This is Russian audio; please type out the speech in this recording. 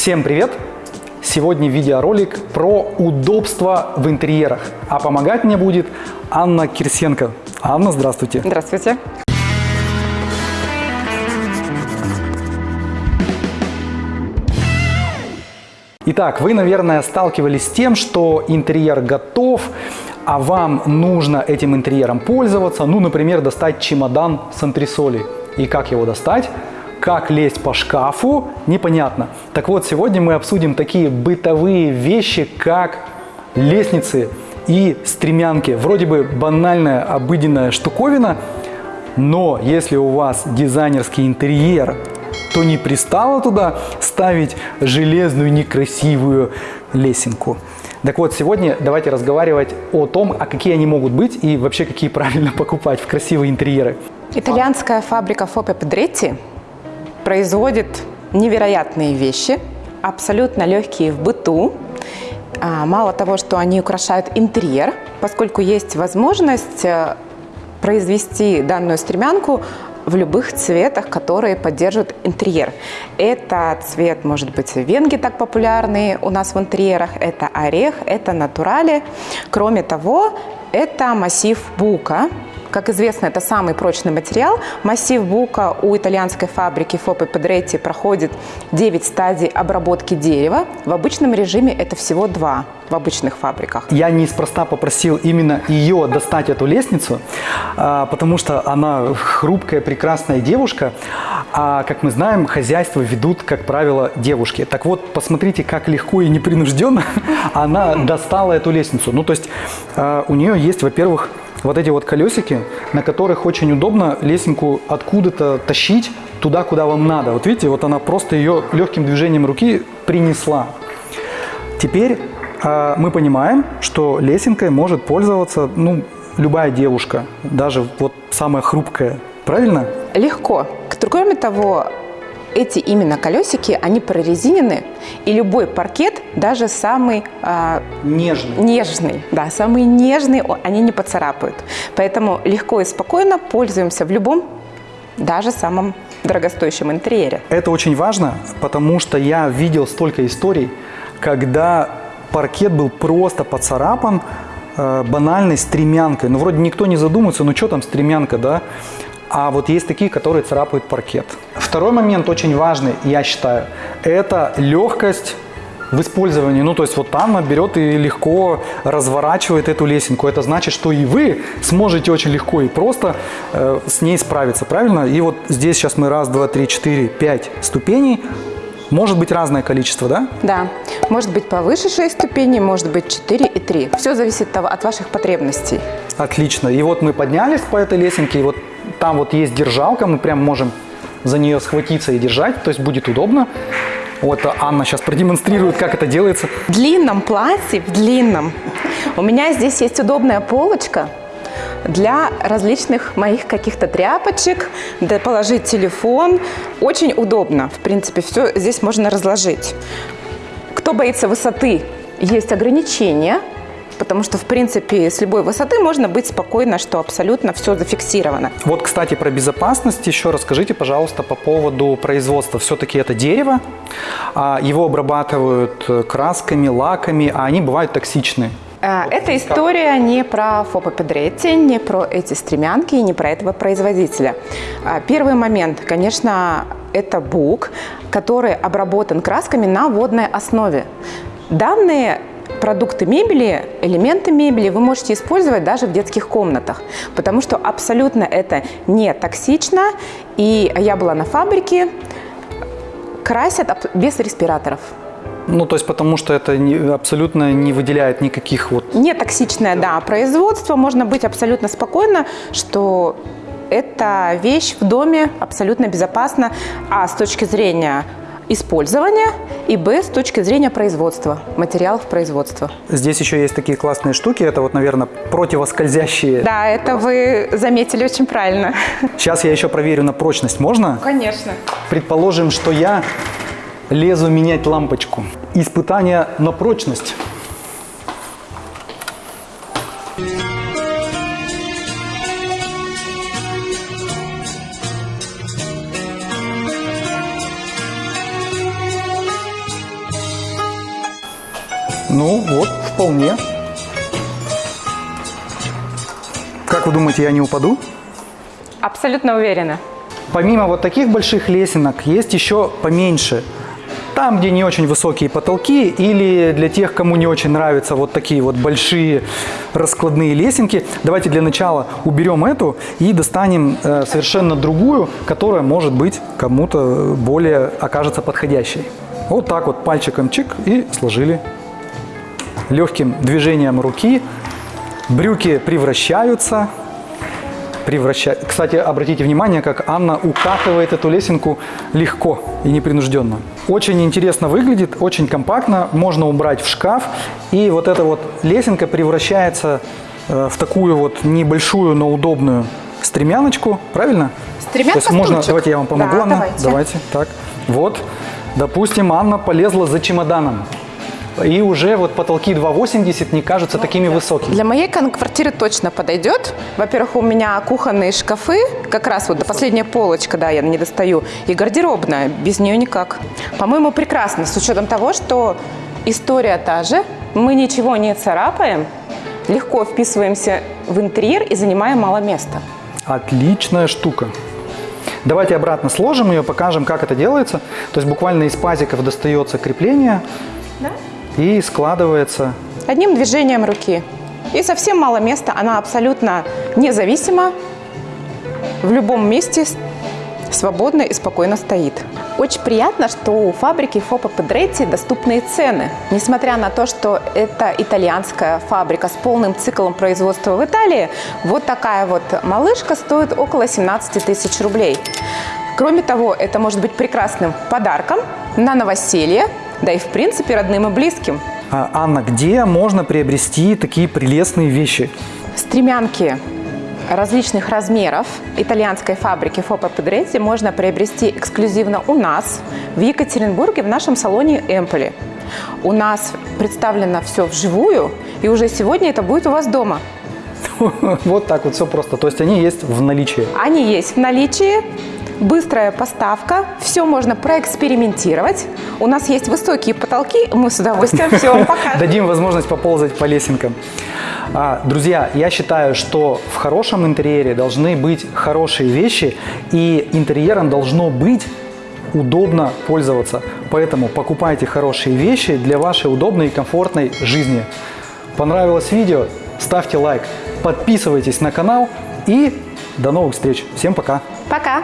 Всем привет! Сегодня видеоролик про удобство в интерьерах. А помогать мне будет Анна Кирсенко. Анна, здравствуйте. Здравствуйте. Итак, вы, наверное, сталкивались с тем, что интерьер готов, а вам нужно этим интерьером пользоваться. Ну, например, достать чемодан с антресолей. И как его достать? Как лезть по шкафу? Непонятно. Так вот, сегодня мы обсудим такие бытовые вещи, как лестницы и стремянки. Вроде бы банальная, обыденная штуковина, но если у вас дизайнерский интерьер, то не пристало туда ставить железную некрасивую лесенку. Так вот, сегодня давайте разговаривать о том, а какие они могут быть и вообще какие правильно покупать в красивые интерьеры. Итальянская фабрика Фопе Педретти производит невероятные вещи, абсолютно легкие в быту. А, мало того, что они украшают интерьер, поскольку есть возможность э, произвести данную стремянку в любых цветах, которые поддерживают интерьер. Это цвет, может быть, венги так популярные у нас в интерьерах, это орех, это натурали. Кроме того, это массив бука, как известно, это самый прочный материал. Массив бука у итальянской фабрики Фопе Педретти проходит 9 стадий обработки дерева. В обычном режиме это всего 2 в обычных фабриках. Я неспроста попросил именно ее достать эту лестницу, а, потому что она хрупкая, прекрасная девушка, а, как мы знаем, хозяйство ведут, как правило, девушки. Так вот, посмотрите, как легко и непринужденно она достала эту лестницу. Ну, то есть а, у нее есть, во-первых, вот эти вот колесики, на которых очень удобно лесенку откуда-то тащить туда, куда вам надо. Вот видите, вот она просто ее легким движением руки принесла. Теперь э, мы понимаем, что лесенкой может пользоваться ну, любая девушка, даже вот самая хрупкая. Правильно? Легко. Кроме того, эти именно колесики, они прорезинены, и любой паркет, даже самый э, нежный. нежный, да, самый нежный, они не поцарапают. Поэтому легко и спокойно пользуемся в любом, даже самом дорогостоящем интерьере. Это очень важно, потому что я видел столько историй, когда паркет был просто поцарапан э, банальной стремянкой. Ну, вроде никто не задумывается, ну что там стремянка, да? а вот есть такие, которые царапают паркет. Второй момент очень важный, я считаю, это легкость в использовании. Ну, то есть вот Анна берет и легко разворачивает эту лесенку. Это значит, что и вы сможете очень легко и просто э, с ней справиться, правильно? И вот здесь сейчас мы раз, два, три, четыре, пять ступеней. Может быть разное количество, да? Да. Может быть повыше 6 ступеней, может быть 4 и 3. Все зависит от ваших потребностей. Отлично. И вот мы поднялись по этой лесенке, и вот там вот есть держалка, мы прям можем за нее схватиться и держать, то есть будет удобно. Вот Анна сейчас продемонстрирует, как это делается. В длинном платье, в длинном, у меня здесь есть удобная полочка для различных моих каких-то тряпочек, да положить телефон. Очень удобно, в принципе, все здесь можно разложить. Кто боится высоты, есть ограничения – потому что, в принципе, с любой высоты можно быть спокойно, что абсолютно все зафиксировано. Вот, кстати, про безопасность еще расскажите, пожалуйста, по поводу производства. Все-таки это дерево, а, его обрабатывают красками, лаками, а они бывают токсичны. А, эта история не про Фопа Педретти, не про эти стремянки и не про этого производителя. А, первый момент, конечно, это бук, который обработан красками на водной основе. Данные продукты мебели, элементы мебели вы можете использовать даже в детских комнатах, потому что абсолютно это не токсично. И я была на фабрике, красят без респираторов. Ну, то есть потому что это не, абсолютно не выделяет никаких вот... Не токсичное, да, производство. Можно быть абсолютно спокойно, что эта вещь в доме абсолютно безопасна. А с точки зрения использования и Б с точки зрения производства, материалов производства. Здесь еще есть такие классные штуки, это вот, наверное, противоскользящие. Да, это вы заметили очень правильно. Сейчас я еще проверю на прочность, можно? Конечно. Предположим, что я лезу менять лампочку. Испытание на прочность. Ну, вот, вполне. Как вы думаете, я не упаду? Абсолютно уверена. Помимо вот таких больших лесенок, есть еще поменьше. Там, где не очень высокие потолки, или для тех, кому не очень нравятся вот такие вот большие раскладные лесенки, давайте для начала уберем эту и достанем э, совершенно другую, которая, может быть, кому-то более окажется подходящей. Вот так вот пальчиком чик и сложили. Легким движением руки брюки превращаются превращать. Кстати, обратите внимание, как Анна укатывает эту лесенку легко и непринужденно. Очень интересно выглядит, очень компактно, можно убрать в шкаф. И вот эта вот лесенка превращается э, в такую вот небольшую, но удобную стремяночку, правильно? Стремянка, То есть можно, стульчик. давайте я вам помогу, Да, Анна. давайте. давайте, так. Вот, допустим, Анна полезла за чемоданом. И уже вот потолки 2,80 не кажутся такими высокими. Для моей квартиры точно подойдет. Во-первых, у меня кухонные шкафы, как раз вот последняя полочка, да, я не достаю, и гардеробная, без нее никак. По-моему, прекрасно, с учетом того, что история та же, мы ничего не царапаем, легко вписываемся в интерьер и занимаем мало места. Отличная штука. Давайте обратно сложим ее, покажем, как это делается. То есть буквально из пазиков достается крепление и складывается. Одним движением руки. И совсем мало места, она абсолютно независима, в любом месте свободно и спокойно стоит. Очень приятно, что у фабрики Фопа Педретти доступные цены. Несмотря на то, что это итальянская фабрика с полным циклом производства в Италии, вот такая вот малышка стоит около 17 тысяч рублей. Кроме того, это может быть прекрасным подарком на новоселье, да и в принципе родным и близким. А, Анна, где можно приобрести такие прелестные вещи? Стремянки различных размеров итальянской фабрики Фопа Педретти можно приобрести эксклюзивно у нас в Екатеринбурге в нашем салоне Эмполи. У нас представлено все вживую, и уже сегодня это будет у вас дома. Вот так вот все просто. То есть они есть в наличии. Они есть в наличии, быстрая поставка, все можно проэкспериментировать. У нас есть высокие потолки, мы с удовольствием все вам покажем. Дадим возможность поползать по лесенкам. А, друзья, я считаю, что в хорошем интерьере должны быть хорошие вещи, и интерьером должно быть удобно пользоваться. Поэтому покупайте хорошие вещи для вашей удобной и комфортной жизни. Понравилось видео? Ставьте лайк, подписывайтесь на канал и до новых встреч. Всем пока! Пока!